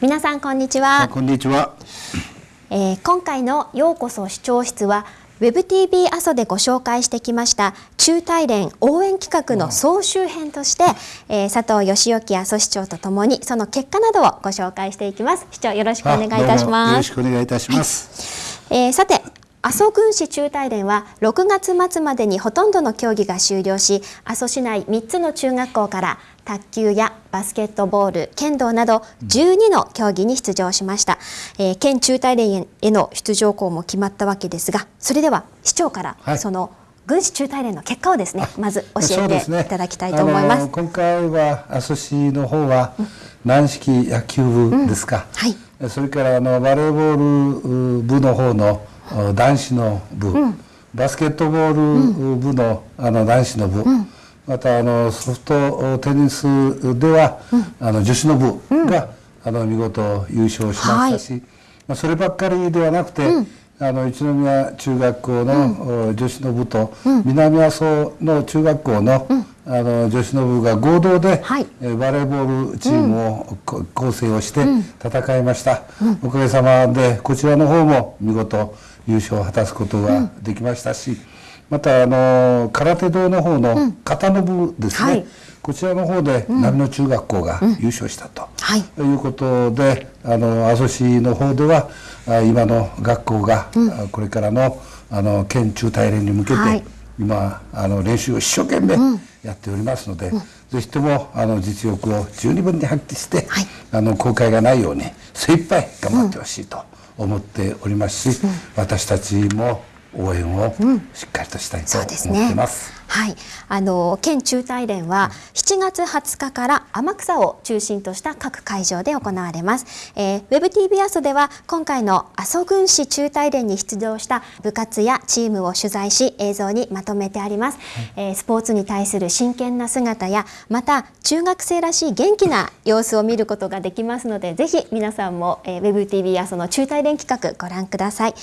皆さんこんにちは。こんにちは。えー、今回のようこそ視聴室は WebTV 阿蘇でご紹介してきました中大連応援企画の総集編として、えー、佐藤義之阿蘇市長とともにその結果などをご紹介していきます。市長よろしくお願いいたします。よろしくお願いいたします。はい、えー、さて阿蘇郡市中大連は6月末までにほとんどの競技が終了し阿蘇市内3つの中学校から卓球やバスケットボール剣道など12の競技に出場しました、えー、県中大連への出場校も決まったわけですがそれでは市長からその、軍市中大連の結果をですねまず教えていただきたいと思います、ね、今回は阿蘇市の方は軟式野球部ですか、うん。はい、それからあのバレーボール部の方の男子の部、うん、バスケットボール部の,、あの男子の部、うん、またあのソフトテニスでは、あの女子の部が、あの見事優勝しましたし、はい、まあ、そればっかりではなくて、あの一宮中学校の、女子の部と、南阿蘇の中学校の、あの女子の部が合同で、はい、バレーボールチームを、構成をして戦いました、おかげさまでこちらの方も見事優勝を果たすことができましたし、またあの空手道の方の型の部ですね、はい、こちらの方で波野中学校が優勝したと、うん、いうことであの阿蘇市の方では今の学校が、これからのあの県中大連に向けて、はい、今あの練習を一生懸命やっておりますので、うん、ぜひともあの実力を十二分に発揮して、はい、あの後悔がないように精一杯頑張ってほしいと。思っておりますし、私たちも応援をしっかりとしたいと思ってます。はい、あの県中大連は7月20日から天草を中心とした各会場で行われます。えー、WebTV 阿蘇では今回の阿蘇郡市中大連に出場した部活やチームを取材し映像にまとめてあります。はい、えー、スポーツに対する真剣な姿やまた中学生らしい元気な様子を見ることができますのでぜひ皆さんも、えー、WebTV 阿蘇の中大連企画ご覧ください。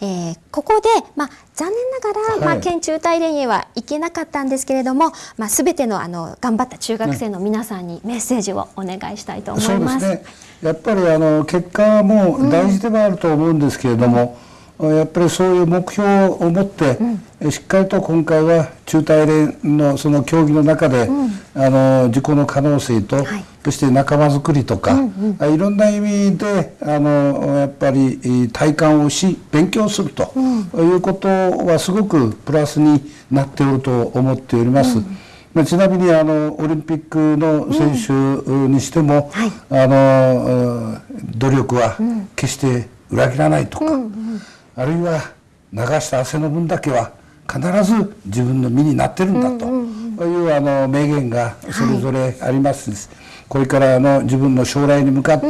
えー、ここで、まあ、残念ながら、はい、まあ、県中大連へは行けなかったんですけれども、まあ、全てのあの頑張った中学生の皆さんにメッセージをお願いしたいと思います。ね、やっぱりあの結果も大事ではあると思うんですけれども、うん、やっぱりそういう目標を持って、うん、しっかりと今回は中大連のその競技の中で、うん、あの自己の可能性と、はいそして仲間づくりとか、うんうん、いろんな意味であのやっぱり体感をし勉強するということはすごくプラスになっておると思っております。うん。まあ、ちなみにあのオリンピックの選手にしても、うん。はい、あの努力は決して裏切らないとか、うんうん、あるいは流した汗の分だけは必ず自分の身になってるんだというあの名言がそれぞれあります、はいこれからの自分の将来に向かって、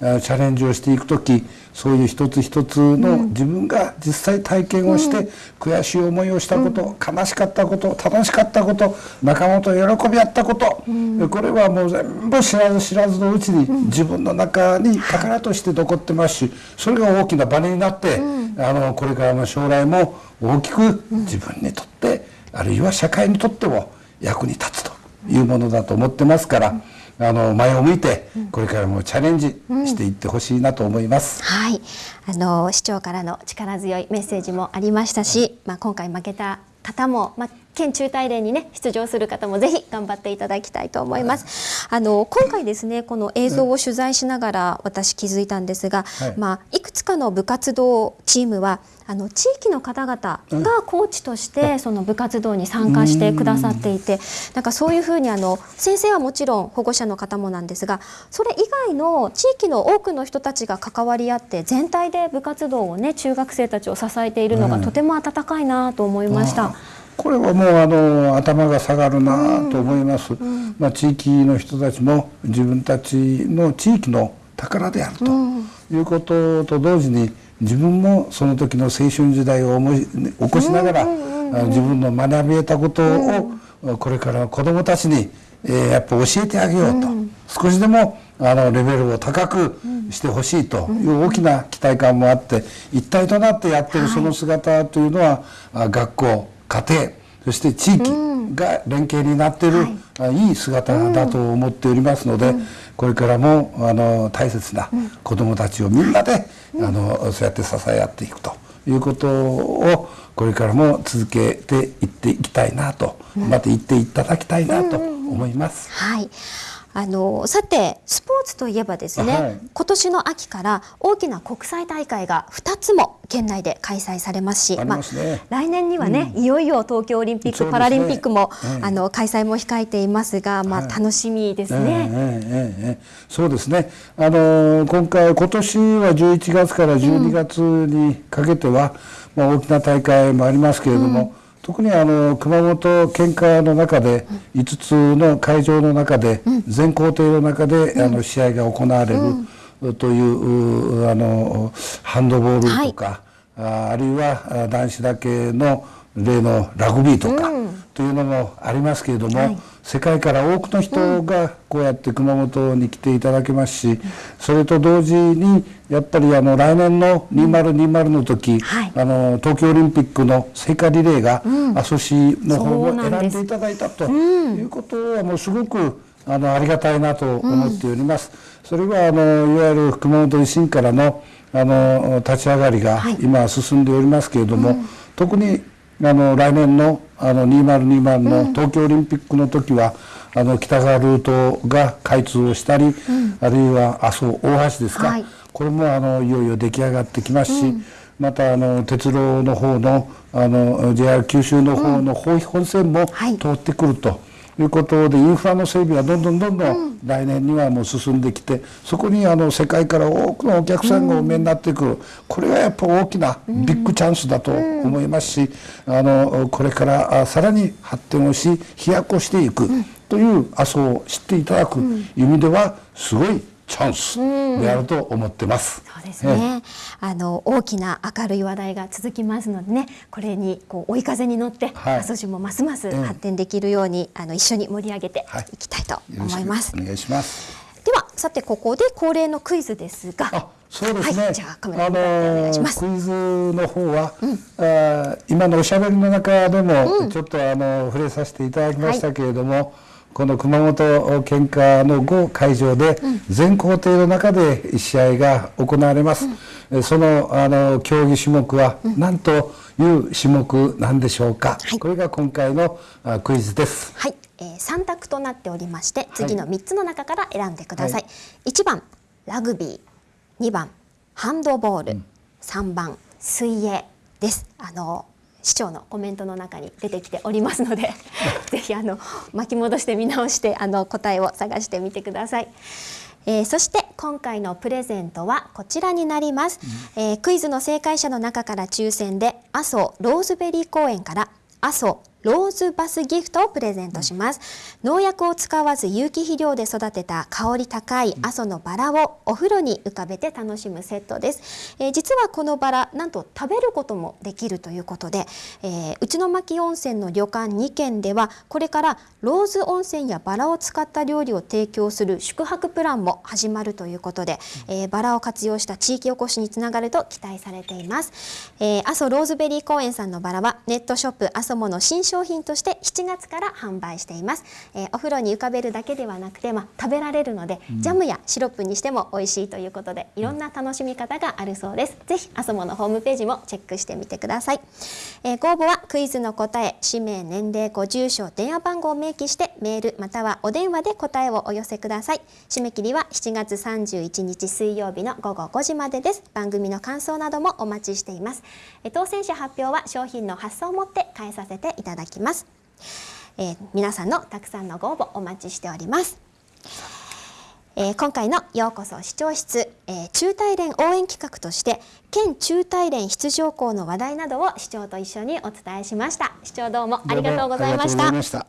うん、チャレンジをしていく時そういう一つ一つの自分が実際体験をして、悔しい思いをしたこと、悲しかったこと楽しかったこと仲間と喜び合ったこと、これはもう全部知らず知らずのうちに自分の中に宝として残ってますしそれが大きなバネになって、あのこれからの将来も大きく自分にとって、あるいは社会にとっても役に立つというものだと思ってますから。あの前を向いてこれからもチャレンジしていってほしいなと思います、うんうん、はいあの市長からの力強いメッセージもありましたし、まあ、今回負けた方も、まあ、県中大連にね出場する方もぜひ頑張っていただきたいと思います。あの今回ですねこの映像を取材しながら私気づいたんですが、はい、まあいくつかの部活動チームはあの地域の方々がコーチとしてその部活動に参加してくださっていてなんかそういうふうにあの先生はもちろん保護者の方もなんですがそれ以外の地域の多くの人たちが関わり合って全体で部活動をね中学生たちを支えているのがとても温かいなと思いました。これはもうあの頭が下がるなと思います、うん、まあ、地域の人たちも自分たちの地域の宝であるということと同時に自分もその時の青春時代を思い起こしながら、自分の学び得たことをこれから子どもたちに、えー、やっぱ教えてあげようと、少しでもあのレベルを高くしてほしいという大きな期待感もあって一体となってやってるその姿というのは、学校家庭そして地域、が連携になっている、はい、いい姿だと思っておりますので、これからもあの大切な子どもたちをみんなで、あのそうやって支え合っていくということをこれからも続けていっていきたいなと、また言っていただきたいなと思います。はいあのさてスポーツといえばですね、はい、今年の秋から大きな国際大会が2つも県内で開催されますし、まあ、来年にはね、うん、いよいよ東京オリンピック、ね、パラリンピックも、えあの開催も控えていますが、まあ、楽しみですね。ええそうですね。あの今回今年は11月から12月にかけては、うん、まあ、大きな大会もありますけれども、うん特にあの熊本県下の中で5つの会場の中で全工程の中であの試合が行われるというあのハンドボールとか、あるいは男子だけの例のラグビーとかというのもありますけれども、世界から多くの人がこうやって熊本に来ていただけますし、それと同時にやっぱりあの来年の2020の時、あの東京オリンピックの聖火リレーが阿蘇市の方を選んでいただいたということはもうすごくあのありがたいなと思っております。それはあのいわゆる熊本維新からのあの立ち上がりが今進んでおりますけれども、特にあの来年のあの2020の東京オリンピックの時は、あの北側ルートが開通をしたり、うん、あるいは阿蘇大橋ですか、はい、これもあのいよいよ出来上がってきますし、うん、またあの鉄道の方のあの JR 九州の方の方本線も通ってくると。いうことでインフラの整備はどんどんどんどん来年にはもう進んできてそこにあの世界から多くのお客さんがお見えになってくる。これはやっぱ大きなビッグチャンスだと思いますしあのこれからさらに発展をし飛躍をしていくという麻生を知っていただく意味ではすごいチャンスであると思ってます。そうですね。あの大きな明るい話題が続きますのでね、これにこう追い風に乗って、はい、阿蘇市もますます発展できるように、あの一緒に盛り上げていきたいと思います。はい、お願いします。ではさてここで恒例のクイズですが。そうですね。はい、じゃあカメラにお願いします。クイズの方は、うん、あ今のおしゃべりの中でも、ちょっとあの触れさせていただきましたけれども。はいこの熊本県下の5会場で全工程の中で試合が行われます、うん、そのあの競技種目は何という種目なんでしょうか、はい、これが今回のクイズです。はい、えー、3択となっておりまして次の3つの中から選んでください、はい、1番ラグビー。2番ハンドボール、うん、3番水泳です。あの市長のコメントの中に出てきておりますので ぜひあの巻き戻して見直してあの答えを探してみてください。えー、そして今回のプレゼントはこちらになります、うん、えー、クイズの正解者の中から抽選で阿蘇ローズベリー公園から阿蘇ローズバスギフトをプレゼントします、農薬を使わず有機肥料で育てた香り高い阿蘇のバラをお風呂に浮かべて楽しむセットです、えー、実はこのバラなんと食べることもできるということで、えー、内牧温泉の旅館2軒ではこれからローズ温泉やバラを使った料理を提供する宿泊プランも始まるということで、えー、バラを活用した地域おこしにつながると期待されています、えー、阿蘇ローズベリー公園さんのバラはネットショップ阿蘇もの新商品として7月から販売しています、えー、お風呂に浮かべるだけではなくて、まあ、食べられるので、うん、ジャムやシロップにしても美味しいということでいろんな楽しみ方があるそうです、ぜひあそものホームページもチェックしてみてください、えー、ご応募はクイズの答え氏名年齢ご住所電話番号を明記してメールまたはお電話で答えをお寄せください。締め切りは7月31日水曜日の午後5時までです。番組の感想などもお待ちしています。当選者発表は商品の発送をもって返させていただきます。えー、皆さんのたくさんのご応募お待ちしております。えー、今回のようこそ視聴室、えー、中大連応援企画として県中大連出場校の話題などを市長と一緒にお伝えしました。市長どうもありがとうございました。